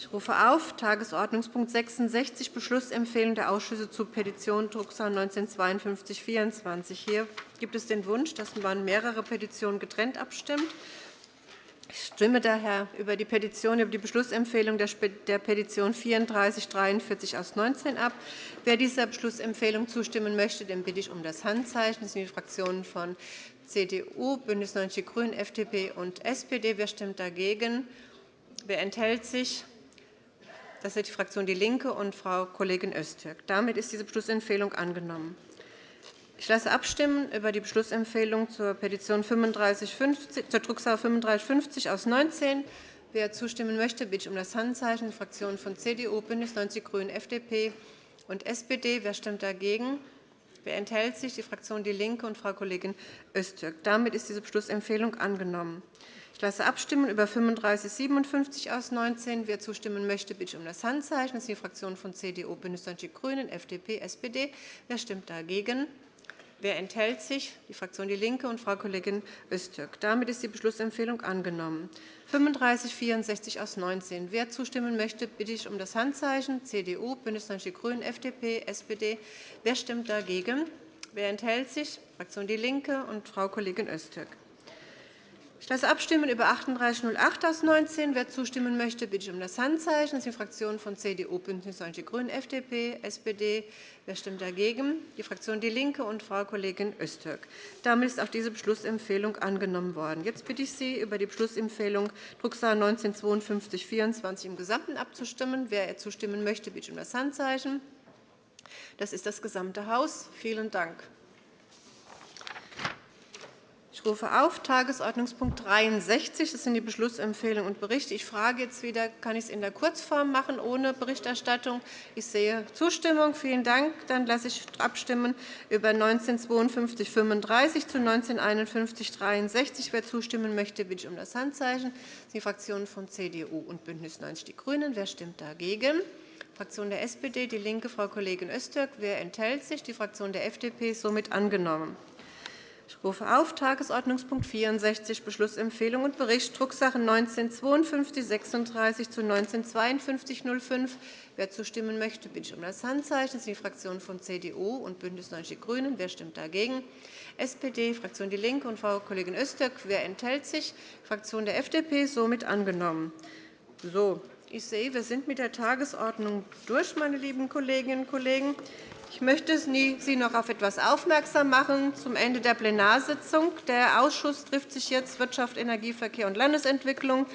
Ich rufe auf Tagesordnungspunkt 66, Beschlussempfehlung der Ausschüsse zu Petition Drucksache 19-5224. Hier gibt es den Wunsch, dass man mehrere Petitionen getrennt abstimmt. Ich stimme daher über die Petition über die Beschlussempfehlung der Petition 3443 aus 19 ab. Wer dieser Beschlussempfehlung zustimmen möchte, den bitte ich um das Handzeichen. Das sind die Fraktionen von CDU, BÜNDNIS 90 die GRÜNEN, FDP und SPD. Wer stimmt dagegen? Wer enthält sich? Das ist die Fraktion DIE LINKE und Frau Kollegin Öztürk. Damit ist diese Beschlussempfehlung angenommen. Ich lasse abstimmen über die Beschlussempfehlung zur Petition 3550, zur Drucksache 3550 aus 19. Wer zustimmen möchte, bitte ich um das Handzeichen. Die Fraktionen von CDU, BÜNDNIS 90 die GRÜNEN, FDP und SPD. Wer stimmt dagegen? Wer enthält sich? Die Fraktion DIE LINKE und Frau Kollegin Öztürk. Damit ist diese Beschlussempfehlung angenommen. Ich lasse abstimmen über 3557 aus 19. Wer zustimmen möchte, bitte ich um das Handzeichen. Das sind die Fraktionen von CDU, BÜNDNIS 90 die GRÜNEN, FDP, SPD. Wer stimmt dagegen? Wer enthält sich? Die Fraktion DIE LINKE und Frau Kollegin Öztürk. Damit ist die Beschlussempfehlung angenommen. 3564 aus 19. Wer zustimmen möchte, bitte ich um das Handzeichen. CDU, BÜNDNIS 90 die GRÜNEN, FDP, SPD. Wer stimmt dagegen? Wer enthält sich? Die Fraktion DIE LINKE und Frau Kollegin Öztürk. Ich lasse abstimmen über 3808 aus 19. Wer zustimmen möchte, bitte ich um das Handzeichen. Das sind die Fraktionen von CDU, BÜNDNIS 90 die GRÜNEN, FDP, SPD. Wer stimmt dagegen? Die Fraktion DIE LINKE und Frau Kollegin Öztürk. Damit ist auch diese Beschlussempfehlung angenommen worden. Jetzt bitte ich Sie, über die Beschlussempfehlung Drucksache 19 5224 im Gesamten abzustimmen. Wer zustimmen möchte, bitte ich um das Handzeichen. Das ist das gesamte Haus. Vielen Dank. Ich rufe auf Tagesordnungspunkt 63. Das sind die Beschlussempfehlungen und Berichte. Ich frage jetzt wieder, kann ich es in der Kurzform machen, ohne Berichterstattung? Ich sehe Zustimmung. Vielen Dank. Dann lasse ich abstimmen über 195235 zu 195163. Wer zustimmen möchte, bitte ich um das Handzeichen. Die Fraktionen von CDU und BÜNDNIS 90 die GRÜNEN. Wer stimmt dagegen? Fraktion der SPD, DIE LINKE, Frau Kollegin Öztürk. Wer enthält sich? Die Fraktion der FDP. Somit angenommen. Ich rufe auf Tagesordnungspunkt 64, Beschlussempfehlung und Bericht, Drucksache 19-5236 zu 19-5205. Wer zustimmen möchte, bitte ich um das Handzeichen. Das sind die Fraktionen von CDU und BÜNDNIS 90 die GRÜNEN. Wer stimmt dagegen? SPD, Fraktion DIE LINKE und Frau Kollegin Öztürk. Wer enthält sich? Fraktion der FDP. Somit angenommen. So, ich sehe, wir sind mit der Tagesordnung durch, meine lieben Kolleginnen und Kollegen. Ich möchte Sie noch auf etwas aufmerksam machen zum Ende der Plenarsitzung. Der Ausschuss trifft sich jetzt Wirtschaft, Energie, Verkehr und Landesentwicklung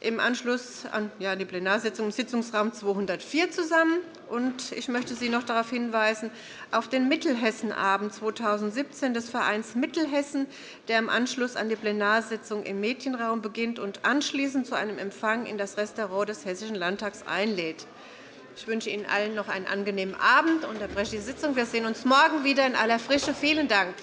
im Anschluss an die Plenarsitzung im Sitzungsraum 204 zusammen. Ich möchte Sie noch darauf hinweisen, auf den Mittelhessenabend 2017 des Vereins Mittelhessen, der im Anschluss an die Plenarsitzung im Medienraum beginnt und anschließend zu einem Empfang in das Restaurant des Hessischen Landtags einlädt. Ich wünsche Ihnen allen noch einen angenehmen Abend und unterbreche die Sitzung. Wir sehen uns morgen wieder in aller Frische. Vielen Dank.